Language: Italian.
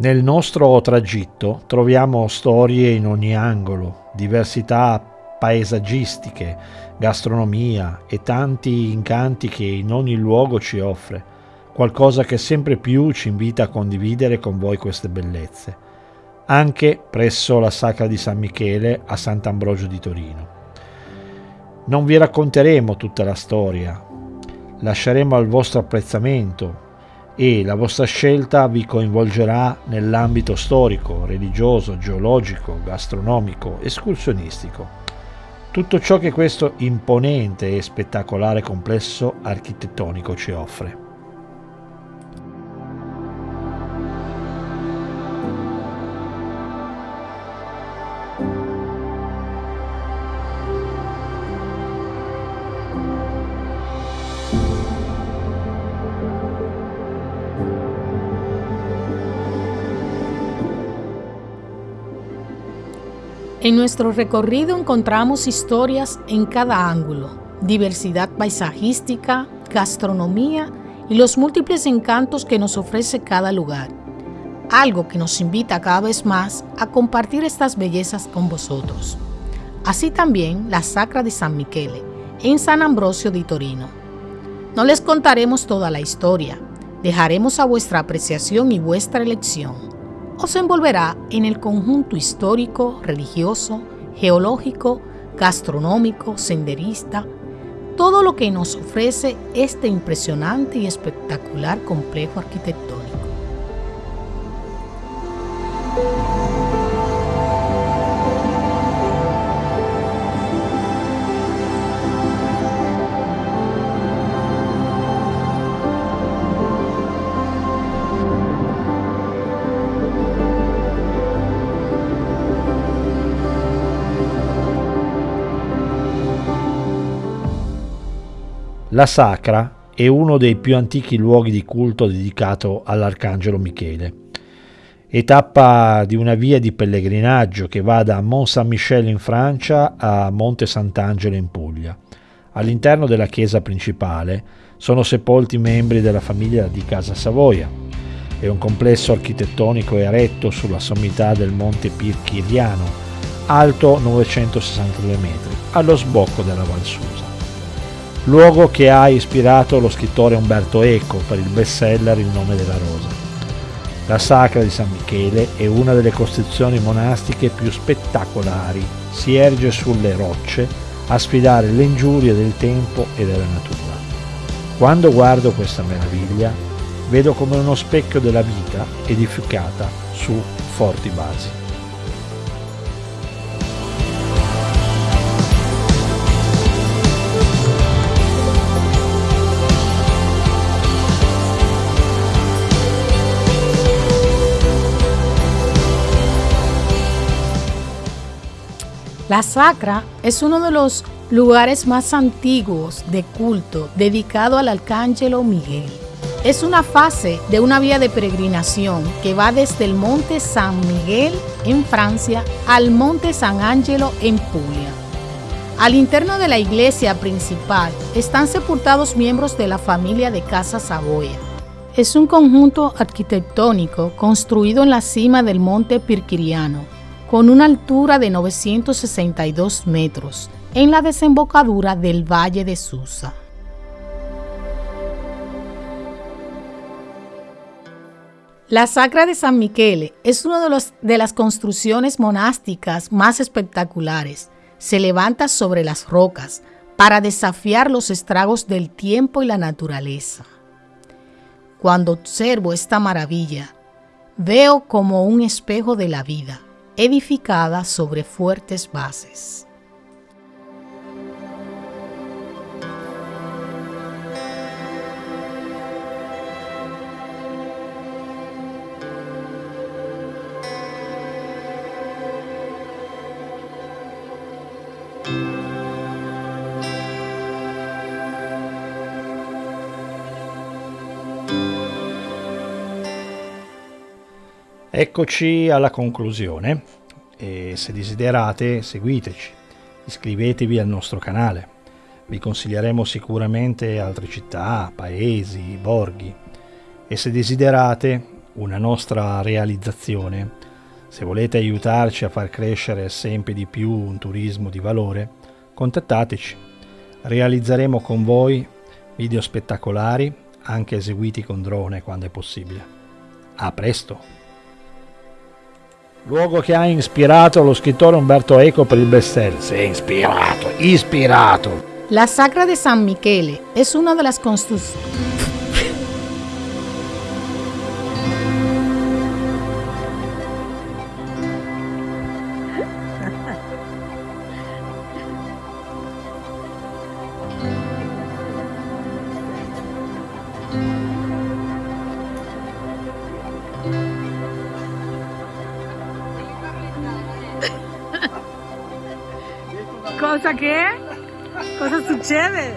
Nel nostro tragitto troviamo storie in ogni angolo, diversità paesaggistiche, gastronomia e tanti incanti che in ogni luogo ci offre, qualcosa che sempre più ci invita a condividere con voi queste bellezze, anche presso la Sacra di San Michele a Sant'Ambrogio di Torino. Non vi racconteremo tutta la storia, lasceremo al vostro apprezzamento e la vostra scelta vi coinvolgerà nell'ambito storico, religioso, geologico, gastronomico, escursionistico. Tutto ciò che questo imponente e spettacolare complesso architettonico ci offre. En nuestro recorrido encontramos historias en cada ángulo, diversidad paisajística, gastronomía y los múltiples encantos que nos ofrece cada lugar, algo que nos invita cada vez más a compartir estas bellezas con vosotros. Así también la Sacra de San Michele, en San Ambrosio di Torino. No les contaremos toda la historia, dejaremos a vuestra apreciación y vuestra elección se envolverá en el conjunto histórico, religioso, geológico, gastronómico, senderista, todo lo que nos ofrece este impresionante y espectacular complejo arquitectónico. La Sacra è uno dei più antichi luoghi di culto dedicato all'Arcangelo Michele. È tappa di una via di pellegrinaggio che va da Mont Saint-Michel in Francia a Monte Sant'Angelo in Puglia. All'interno della chiesa principale sono sepolti membri della famiglia di Casa Savoia. È un complesso architettonico eretto sulla sommità del Monte Pirchiriano, alto 962 metri, allo sbocco della Val Susa luogo che ha ispirato lo scrittore Umberto Eco per il bestseller Il nome della rosa. La Sacra di San Michele è una delle costruzioni monastiche più spettacolari, si erge sulle rocce a sfidare le ingiurie del tempo e della natura. Quando guardo questa meraviglia, vedo come uno specchio della vita edificata su forti basi. La Sacra es uno de los lugares más antiguos de culto dedicado al Arcángelo Miguel. Es una fase de una vía de peregrinación que va desde el Monte San Miguel en Francia al Monte San Angelo en Puglia. Al interno de la iglesia principal están sepultados miembros de la familia de Casa Savoya. Es un conjunto arquitectónico construido en la cima del Monte Pirquiriano con una altura de 962 metros en la desembocadura del Valle de Susa. La Sacra de San Michele es una de, de, las construcciones monásticas más espectaculares. Se levanta sobre las rocas para desafiar los estragos del tiempo y la naturaleza. Cuando observo esta maravilla, veo como un espejo de la vida edificada sobre fuertes bases. Eccoci alla conclusione e se desiderate seguiteci, iscrivetevi al nostro canale. Vi consiglieremo sicuramente altre città, paesi, borghi e se desiderate una nostra realizzazione, se volete aiutarci a far crescere sempre di più un turismo di valore, contattateci. Realizzeremo con voi video spettacolari, anche eseguiti con drone quando è possibile. A presto! Luogo che ha ispirato lo scrittore Umberto Eco per il bestseller. È ispirato, ispirato! La Sacra de San Michele es una de las cosa que? Cosas chéveres.